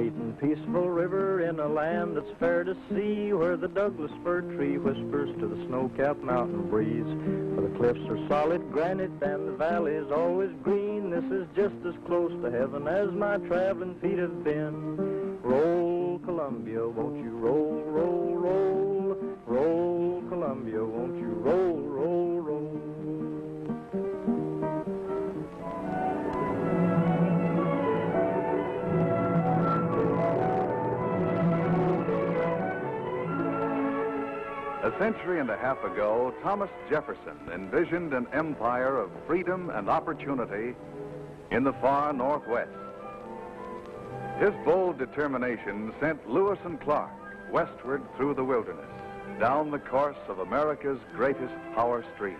great and peaceful river in a land that's fair to see, where the Douglas fir tree whispers to the snow-capped mountain breeze. Where the cliffs are solid granite and the valley's always green, this is just as close to heaven as my traveling feet have been. Roll, Columbia, won't you roll, roll, roll, roll, Columbia, won't you century and a half ago, Thomas Jefferson envisioned an empire of freedom and opportunity in the far Northwest. His bold determination sent Lewis and Clark westward through the wilderness, down the course of America's greatest power stream.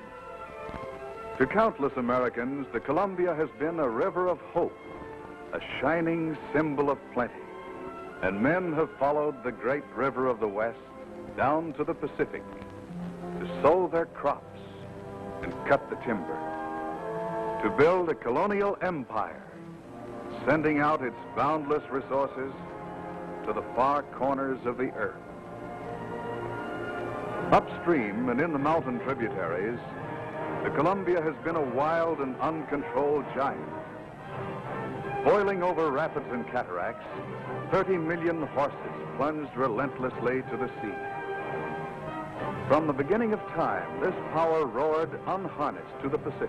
To countless Americans, the Columbia has been a river of hope, a shining symbol of plenty. And men have followed the great river of the West down to the Pacific to sow their crops and cut the timber, to build a colonial empire, sending out its boundless resources to the far corners of the earth. Upstream and in the mountain tributaries, the Columbia has been a wild and uncontrolled giant. Boiling over rapids and cataracts, 30 million horses plunged relentlessly to the sea. From the beginning of time, this power roared unharnessed to the Pacific.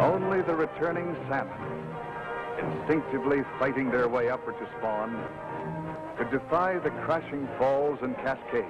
Only the returning salmon, instinctively fighting their way upward to spawn, could defy the crashing falls and cascades.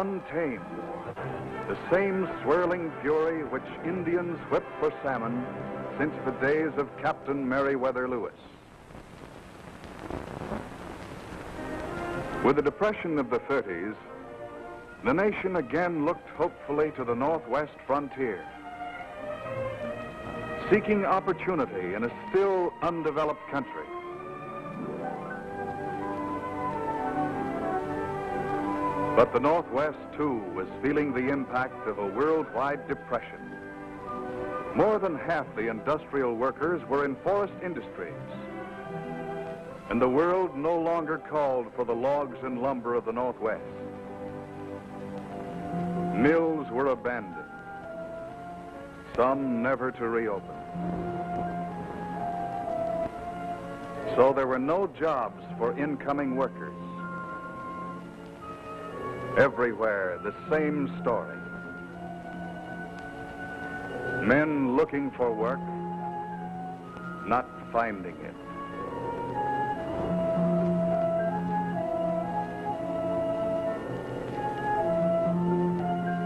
Untamed. The same swirling fury which Indians whipped for salmon since the days of Captain Meriwether Lewis. With the depression of the 30s, the nation again looked hopefully to the northwest frontier, seeking opportunity in a still undeveloped country. But the Northwest, too, was feeling the impact of a worldwide depression. More than half the industrial workers were in forest industries. And the world no longer called for the logs and lumber of the Northwest. Mills were abandoned, some never to reopen. So there were no jobs for incoming workers. Everywhere, the same story. Men looking for work, not finding it.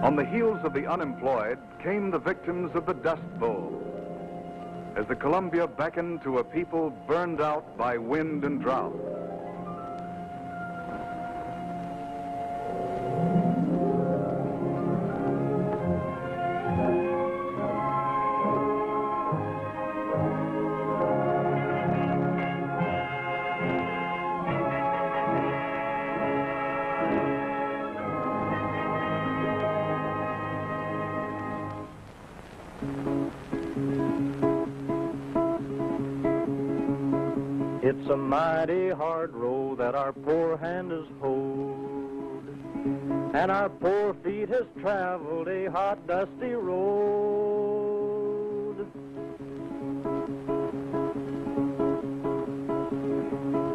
On the heels of the unemployed came the victims of the Dust Bowl. As the Columbia beckoned to a people burned out by wind and drought. And our poor feet has traveled a hot, dusty road.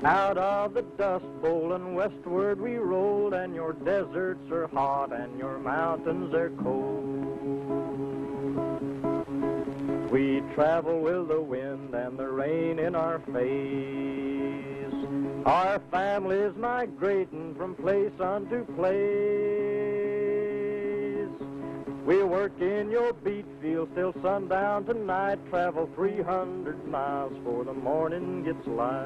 Out of the dust bowl and westward we rolled, and your deserts are hot and your mountains are cold. We travel with the wind and the rain in our face. Our families migrating from place unto place. We'll work in your beet field till sundown tonight. Travel 300 miles before the morning gets light.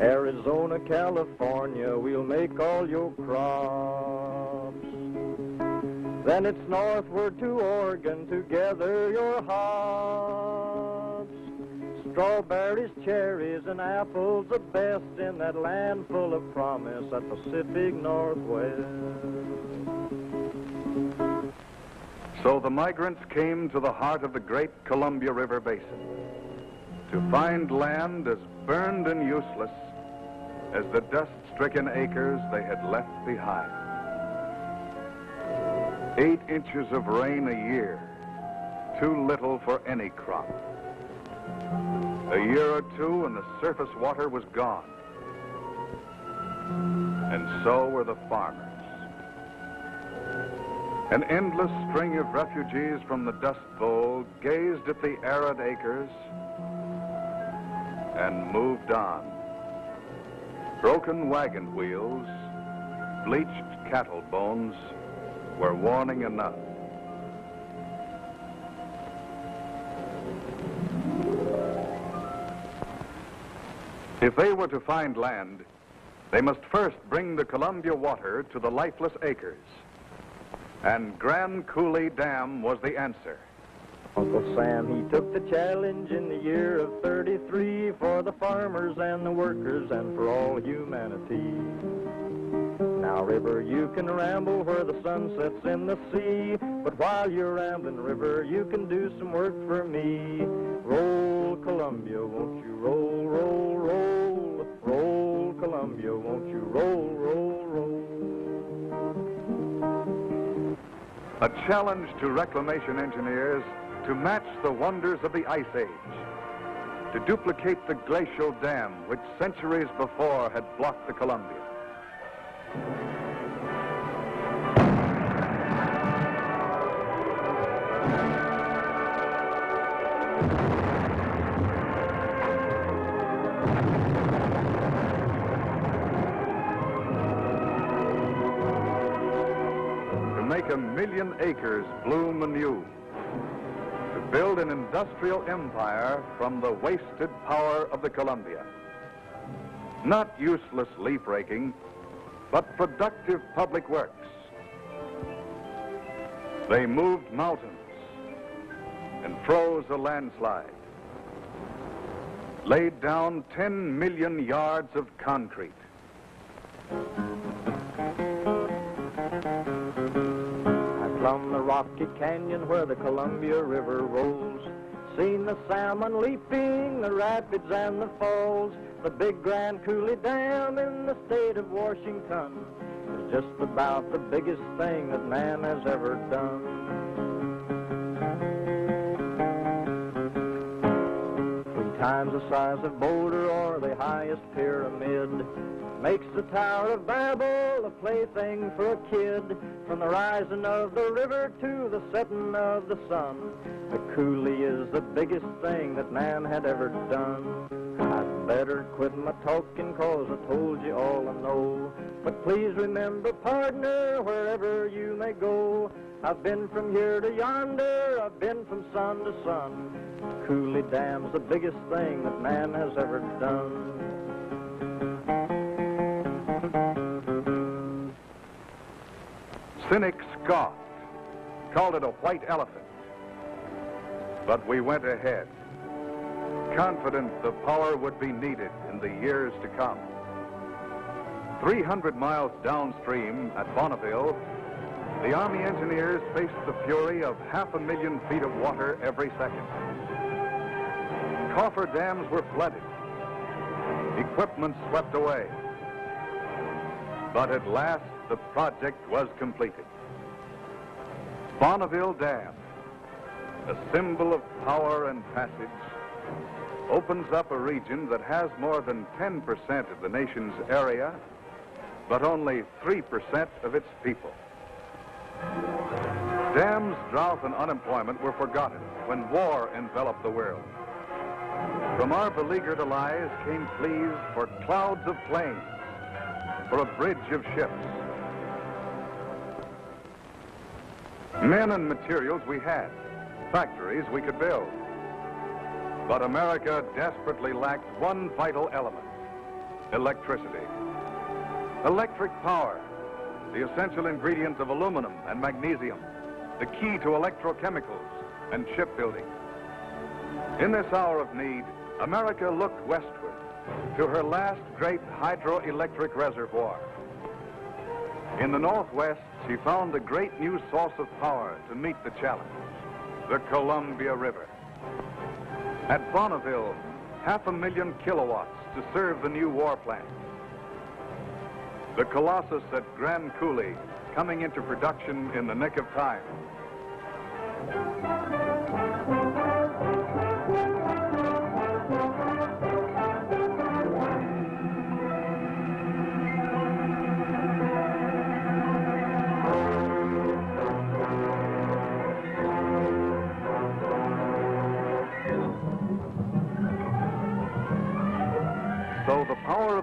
Arizona, California, we'll make all your crops. Then it's northward to Oregon to gather your hops. Strawberries, cherries, and apples the best in that land full of promise, that Pacific Northwest. So the migrants came to the heart of the great Columbia River Basin to find land as burned and useless as the dust-stricken acres they had left behind. Eight inches of rain a year, too little for any crop. A year or two and the surface water was gone. And so were the farmers. An endless string of refugees from the Dust Bowl gazed at the arid acres and moved on. Broken wagon wheels, bleached cattle bones were warning enough. If they were to find land, they must first bring the Columbia water to the lifeless acres. And Grand Coulee Dam was the answer. Uncle Sam, he took the challenge in the year of 33 for the farmers and the workers and for all humanity. Now, river, you can ramble where the sun sets in the sea, but while you're rambling, river, you can do some work for me. Roll, Columbia, won't you roll, roll, Columbia, won't you roll, roll, roll. A challenge to reclamation engineers to match the wonders of the Ice Age, to duplicate the glacial dam which centuries before had blocked the Columbia. Acres bloom anew to build an industrial empire from the wasted power of the Columbia. Not useless leaf raking, but productive public works. They moved mountains and froze a landslide, laid down 10 million yards of concrete. Rocky canyon where the Columbia River rolls. Seen the salmon leaping, the rapids and the falls. The big Grand Coulee Dam in the state of Washington is just about the biggest thing that man has ever done. Three times the size of Boulder or the highest pyramid. Makes the Tower of Babel a plaything for a kid. From the rising of the river to the setting of the sun, the coulee is the biggest thing that man had ever done. I'd better quit my talking cause I told you all I know. But please remember, partner, wherever you may go, I've been from here to yonder, I've been from sun to sun. Coulee Dam's the biggest thing that man has ever done. Cynics scoffed, called it a white elephant. But we went ahead, confident the power would be needed in the years to come. 300 miles downstream at Bonneville, the Army engineers faced the fury of half a million feet of water every second. Coffer dams were flooded, equipment swept away. But at last, the project was completed. Bonneville Dam, a symbol of power and passage, opens up a region that has more than 10% of the nation's area, but only 3% of its people. Dams, drought, and unemployment were forgotten when war enveloped the world. From our beleaguered allies came pleas for clouds of planes, for a bridge of ships, Men and materials we had, factories we could build. But America desperately lacked one vital element, electricity. Electric power, the essential ingredient of aluminum and magnesium, the key to electrochemicals and shipbuilding. In this hour of need, America looked westward to her last great hydroelectric reservoir. In the Northwest, she found a great new source of power to meet the challenge, the Columbia River. At Bonneville, half a million kilowatts to serve the new war plant. The Colossus at Grand Coulee coming into production in the nick of time.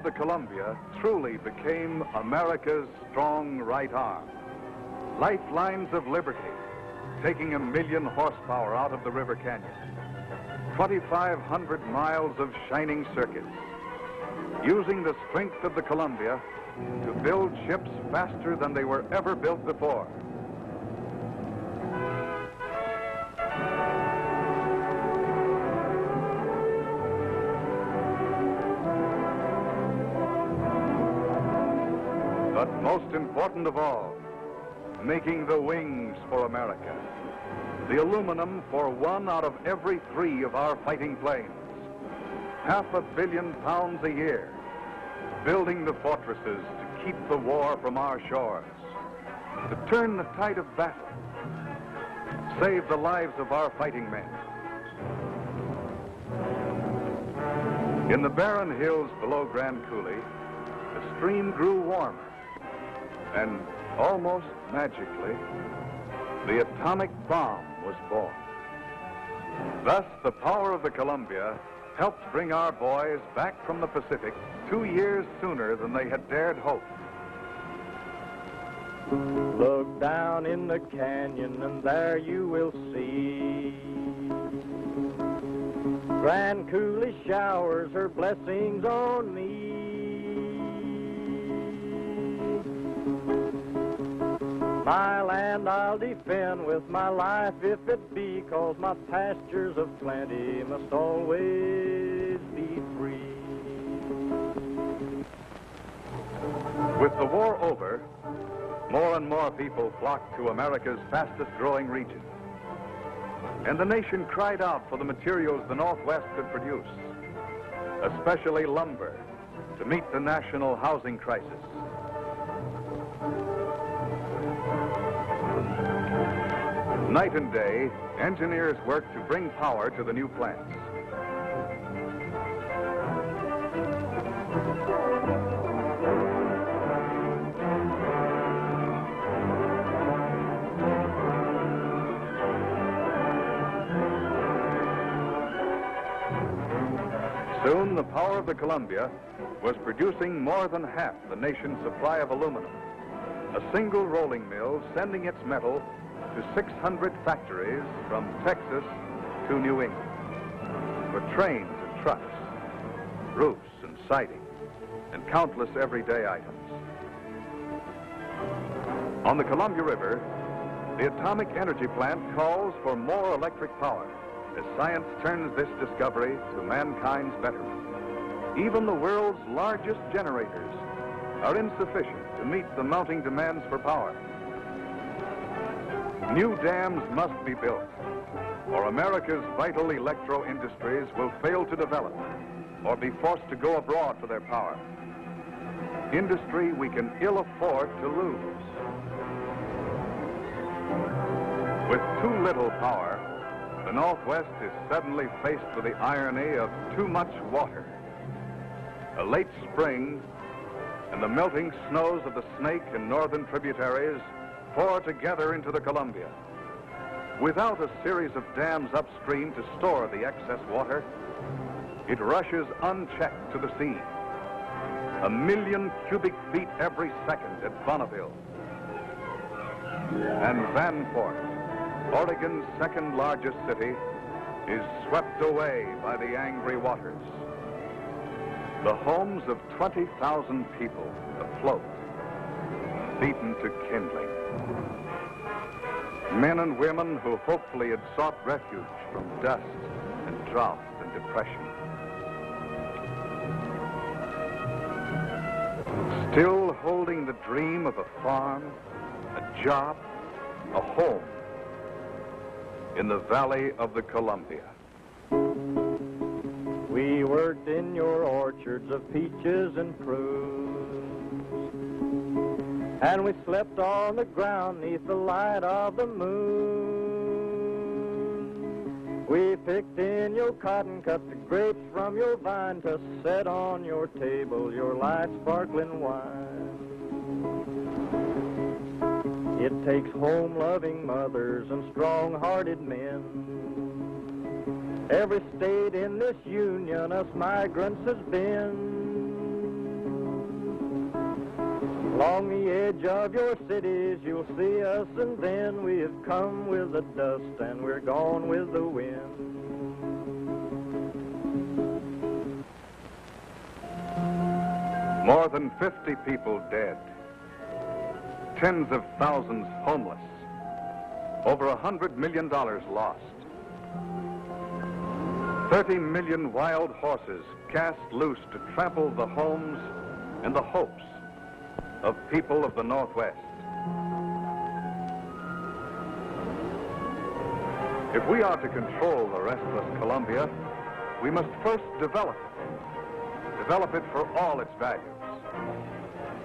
The Columbia truly became America's strong right arm. Lifelines of liberty, taking a million horsepower out of the River Canyon. 2,500 miles of shining circuits, using the strength of the Columbia to build ships faster than they were ever built before. Important of all, making the wings for America. The aluminum for one out of every three of our fighting planes. Half a billion pounds a year. Building the fortresses to keep the war from our shores. To turn the tide of battle. Save the lives of our fighting men. In the barren hills below Grand Coulee, the stream grew warmer. And almost magically, the atomic bomb was born. Thus, the power of the Columbia helped bring our boys back from the Pacific two years sooner than they had dared hope. Look down in the canyon and there you will see Grand Coulee showers her blessings on me. My land I'll defend with my life if it be, cause my pastures of plenty must always be free. With the war over, more and more people flocked to America's fastest growing region. And the nation cried out for the materials the Northwest could produce, especially lumber, to meet the national housing crisis. Night and day, engineers worked to bring power to the new plants. Soon, the power of the Columbia was producing more than half the nation's supply of aluminum. A single rolling mill sending its metal to 600 factories from Texas to New England for trains and trucks, roofs and siding, and countless everyday items. On the Columbia River, the atomic energy plant calls for more electric power as science turns this discovery to mankind's betterment. Even the world's largest generators are insufficient to meet the mounting demands for power. New dams must be built, or America's vital electro industries will fail to develop or be forced to go abroad for their power. Industry we can ill afford to lose. With too little power, the Northwest is suddenly faced with the irony of too much water. A late spring and the melting snows of the Snake and northern tributaries pour together into the Columbia. Without a series of dams upstream to store the excess water, it rushes unchecked to the sea. A million cubic feet every second at Bonneville. And Vanport, Oregon's second largest city, is swept away by the angry waters. The homes of 20,000 people afloat, beaten to kindling. Men and women who hopefully had sought refuge from dust and drought and depression. Still holding the dream of a farm, a job, a home in the valley of the Columbia. We worked in your orchards of peaches and prunes. And we slept on the ground neath the light of the moon. We picked in your cotton, cut the grapes from your vine to set on your table your light sparkling wine. It takes home-loving mothers and strong-hearted men. Every state in this union us migrants has been. Along the edge of your cities you'll see us and then we have come with the dust and we're gone with the wind. More than 50 people dead. Tens of thousands homeless. Over a hundred million dollars lost. 30 million wild horses cast loose to trample the homes and the hopes of people of the Northwest. If we are to control the restless Columbia, we must first develop it. Develop it for all its values,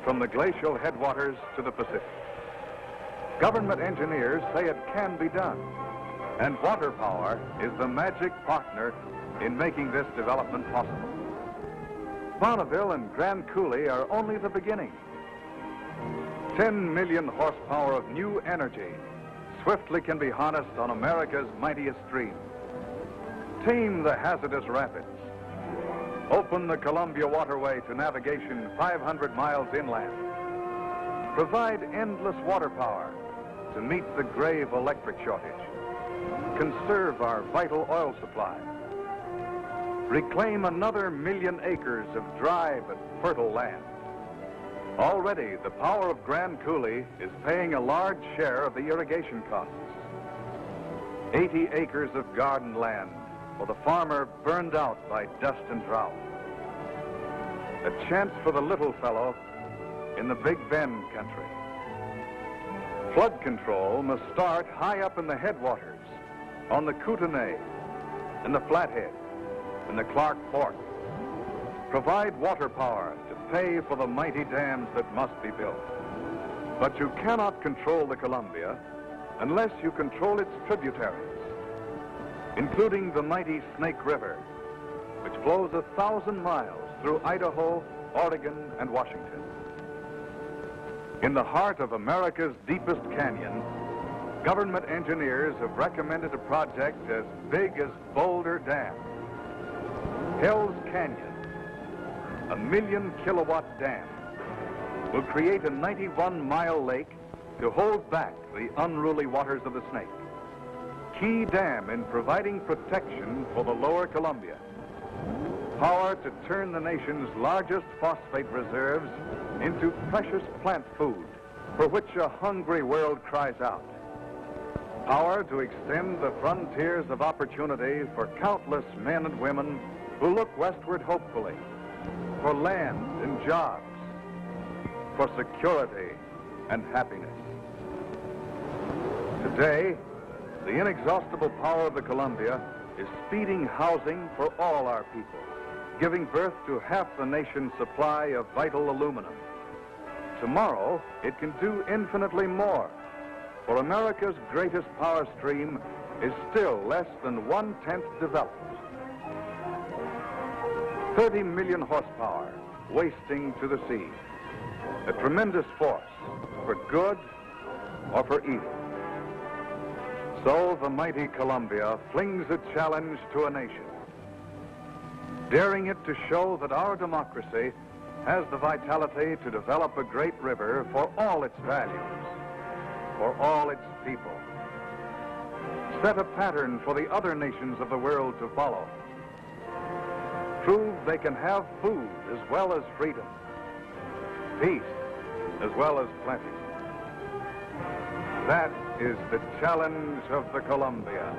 from the glacial headwaters to the Pacific. Government engineers say it can be done, and water power is the magic partner in making this development possible. Bonneville and Grand Coulee are only the beginning. 10 million horsepower of new energy swiftly can be harnessed on America's mightiest stream. Tame the hazardous rapids. Open the Columbia Waterway to navigation 500 miles inland. Provide endless water power to meet the grave electric shortage. Conserve our vital oil supply. Reclaim another million acres of dry but fertile land. Already, the power of Grand Coulee is paying a large share of the irrigation costs. 80 acres of garden land for the farmer burned out by dust and drought. A chance for the little fellow in the Big Bend country. Flood control must start high up in the headwaters, on the Kootenai, in the Flathead, in the Clark Fork. Provide water power to pay for the mighty dams that must be built. But you cannot control the Columbia unless you control its tributaries, including the mighty Snake River, which flows a thousand miles through Idaho, Oregon, and Washington. In the heart of America's deepest canyon, government engineers have recommended a project as big as Boulder Dam. Hell's Canyon a million kilowatt dam will create a 91 mile lake to hold back the unruly waters of the Snake. Key dam in providing protection for the lower Columbia. Power to turn the nation's largest phosphate reserves into precious plant food for which a hungry world cries out. Power to extend the frontiers of opportunity for countless men and women who look westward hopefully for land and jobs, for security and happiness. Today, the inexhaustible power of the Columbia is speeding housing for all our people, giving birth to half the nation's supply of vital aluminum. Tomorrow, it can do infinitely more, for America's greatest power stream is still less than one-tenth developed. 30 million horsepower wasting to the sea. A tremendous force for good or for evil. So the mighty Columbia flings a challenge to a nation, daring it to show that our democracy has the vitality to develop a great river for all its values, for all its people. Set a pattern for the other nations of the world to follow. Prove they can have food as well as freedom, peace as well as plenty. That is the challenge of the Columbia.